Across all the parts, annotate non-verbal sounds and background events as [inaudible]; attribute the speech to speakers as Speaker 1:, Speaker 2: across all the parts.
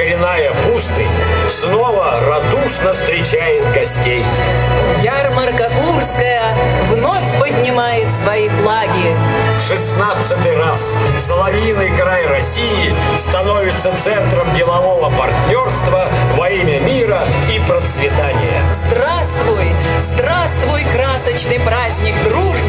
Speaker 1: коренная пустынь снова радушно встречает гостей.
Speaker 2: Ярмарка Курская вновь поднимает свои флаги.
Speaker 1: В шестнадцатый раз Соловьиный край России становится центром делового партнерства во имя мира и процветания.
Speaker 2: Здравствуй, здравствуй, красочный праздник дружбы,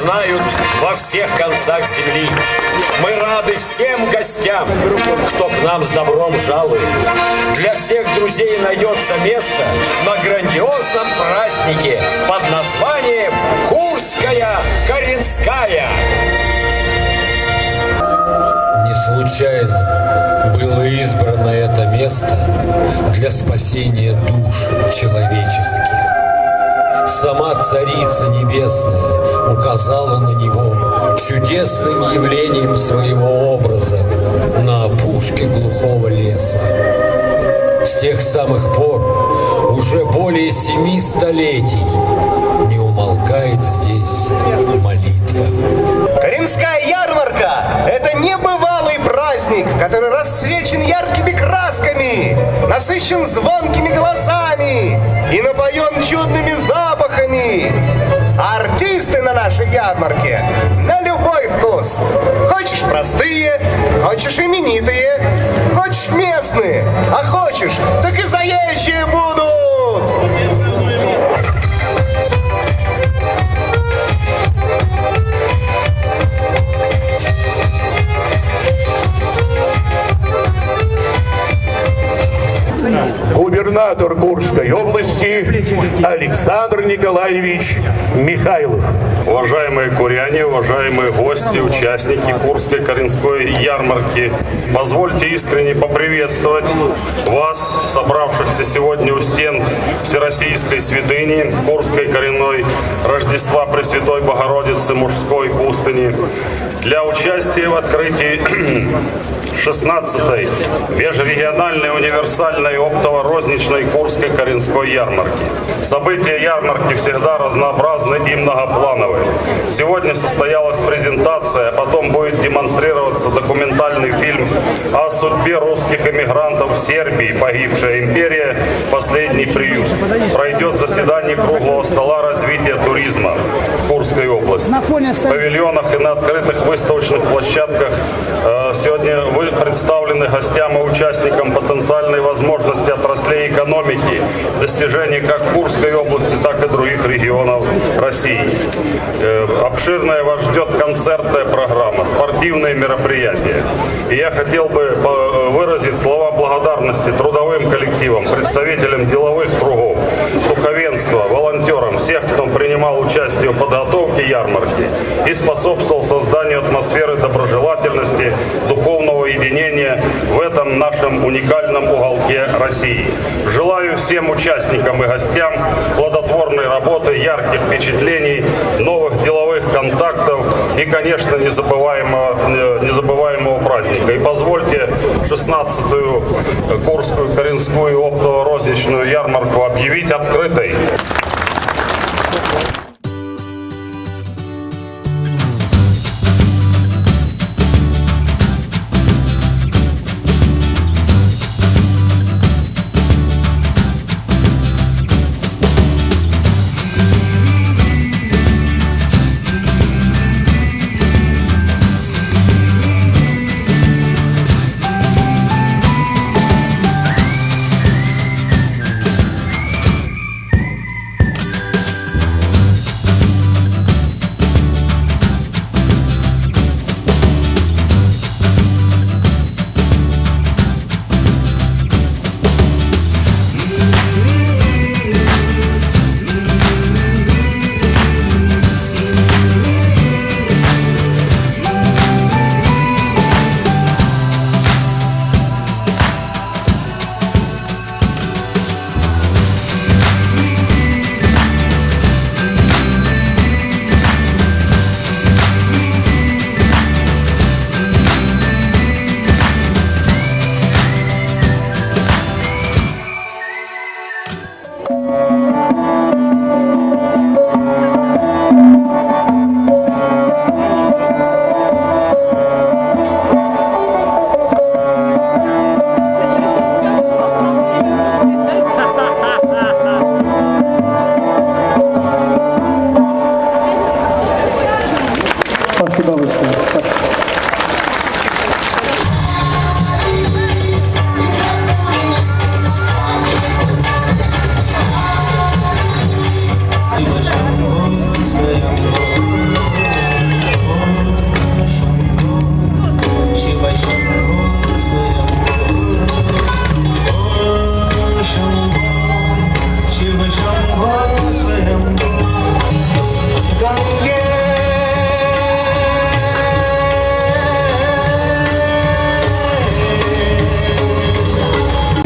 Speaker 1: знают во всех концах земли. Мы рады всем гостям, кто к нам с добром жалует. Для всех друзей найдется место на грандиозном празднике под названием Курская Коренская.
Speaker 3: Не случайно было избрано это место для спасения душ человеческих. Сама Царица Небесная указала на него чудесным явлением своего образа на опушке глухого леса. С тех самых пор уже более семи столетий не умолкает здесь молитва.
Speaker 4: Коренская ярмарка – это небывалый праздник, который расцвечен яркими красками, насыщен звонкими голосами и напоен чудными запахами. Артисты на нашей ярмарке на любой вкус. Хочешь простые, хочешь именитые, хочешь местные, а хочешь, так и заезжие будут.
Speaker 5: Губернатор Курской области Александр Николаевич Михайлов.
Speaker 6: Уважаемые куряне, уважаемые гости, участники Курской Коренской ярмарки, позвольте искренне поприветствовать вас, собравшихся сегодня у стен Всероссийской святыни Курской коренной Рождества Пресвятой Богородицы мужской пустыни для участия в открытии [clears throat] 16-й межрегиональной универсальной оптово-розничной Курской Коренской ярмарки. События ярмарки всегда разнообразны и многоплановы. Сегодня состоялась презентация, а потом будет демонстрироваться документальный фильм о судьбе русских эмигрантов в Сербии «Погибшая империя. Последний приют». Пройдет заседание круглого стола развития туризма в Курской области. В павильонах и на открытых выставочных площадках э, сегодня вы представлены гостям и участникам потенциальной возможности отраслей экономики, достижения как Курской области, так и других регионов России. Э, Обширная вас ждет концертная программа, спортивные мероприятия. И я хотел бы э, выразить слова благодарности трудовым коллективам, представителям деловых кругов, духовенства, волонтерам, всех, кто принимал участие в подготовке ярмарки и способствовал созданию атмосферы доброжелательности, духовного единения в этом нашем уникальном уголке России. Желаю всем участникам и гостям плодотворной работы, ярких впечатлений, новых деловых контактов и, конечно, незабываемого, э, незабываемого праздника. И позвольте 16-ю Курскую Коренскую оптово-розничную ярмарку объявить открытой.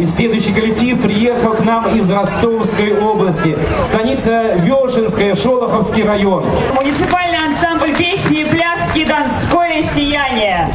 Speaker 7: И следующий коллектив приехал к нам из Ростовской области. Станица Вешенская, Шолоховский район.
Speaker 8: Муниципальный ансамбль песни пляски «Донское сияние».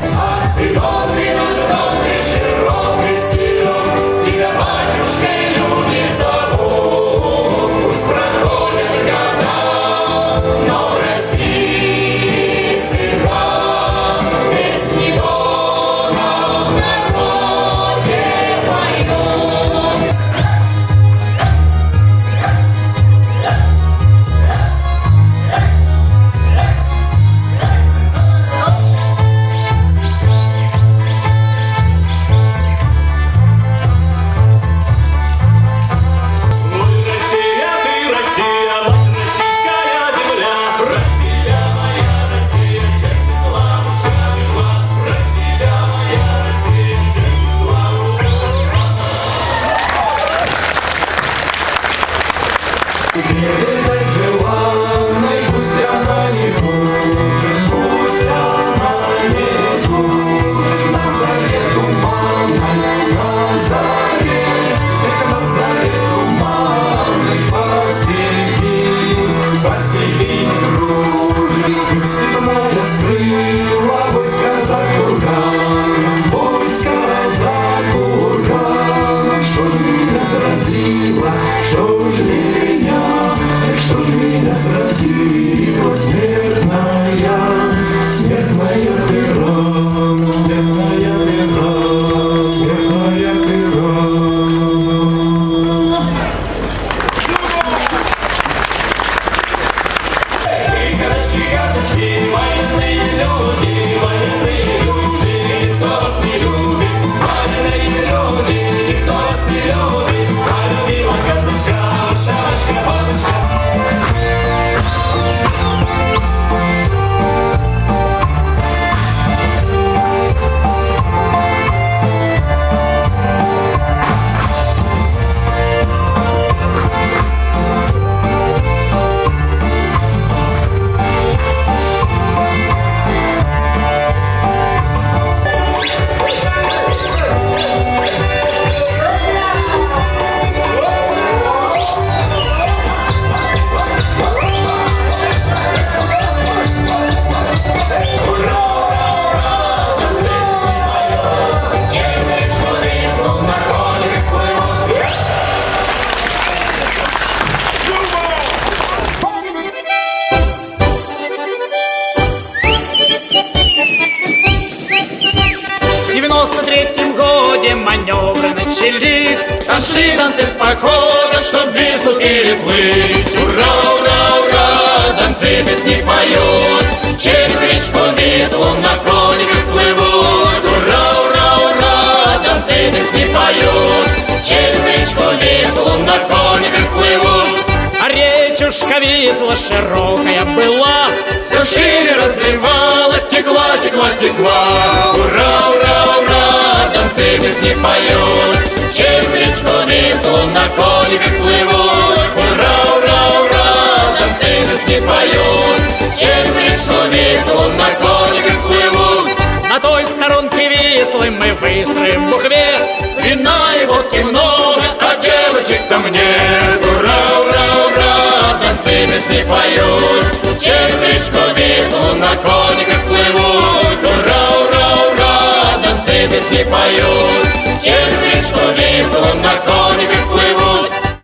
Speaker 9: Танцы песни поют Через речку Вислу на кониках плывут. Ура, ура, ура, танцы песни поют Через речку Вислу на кониках плывут. А речушка Висла широкая была Все шире разливалась, текла, текла, текла. Ура, ура, ура, танцы песни поют Через речку Вислу на кониках плывут песни поют. Через речку Вислу на кониках плывут На той сторонке Вислы мы выстроим буквет Вина и водки много, а девочек-то мне Ура, ура, ура, танцы песни поют. Через речку Вислу на кониках плывут Ура, ура, ура, танцы песни поют. Через речку Вислу на